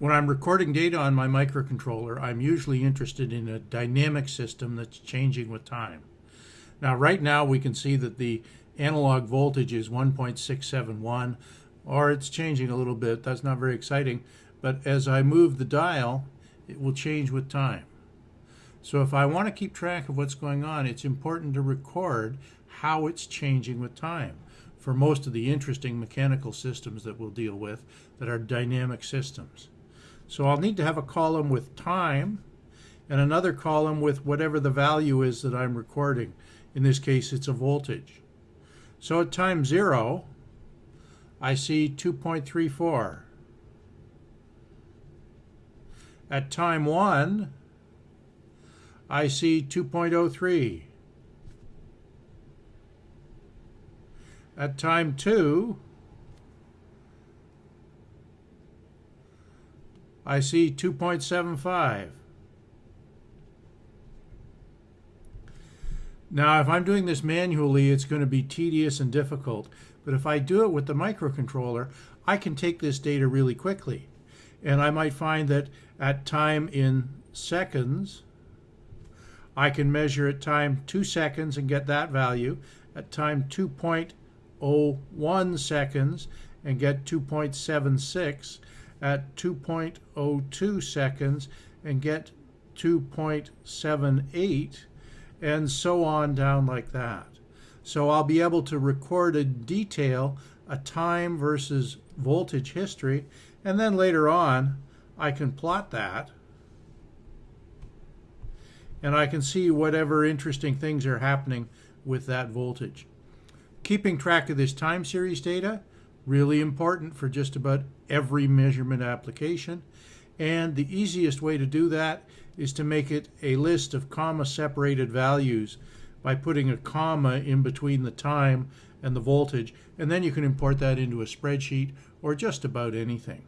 When I'm recording data on my microcontroller, I'm usually interested in a dynamic system that's changing with time. Now, right now, we can see that the analog voltage is 1.671, or it's changing a little bit. That's not very exciting. But as I move the dial, it will change with time. So if I want to keep track of what's going on, it's important to record how it's changing with time for most of the interesting mechanical systems that we'll deal with that are dynamic systems. So I'll need to have a column with time and another column with whatever the value is that I'm recording. In this case, it's a voltage. So at time zero, I see 2.34. At time one, I see 2.03. At time two, I see 2.75. Now, if I'm doing this manually, it's going to be tedious and difficult. But if I do it with the microcontroller, I can take this data really quickly. And I might find that at time in seconds, I can measure at time 2 seconds and get that value, at time 2.01 seconds and get 2.76, at 2.02 seconds and get 2.78 and so on down like that. So I'll be able to record in detail a time versus voltage history and then later on I can plot that and I can see whatever interesting things are happening with that voltage. Keeping track of this time series data really important for just about every measurement application. And the easiest way to do that is to make it a list of comma separated values by putting a comma in between the time and the voltage. And then you can import that into a spreadsheet or just about anything.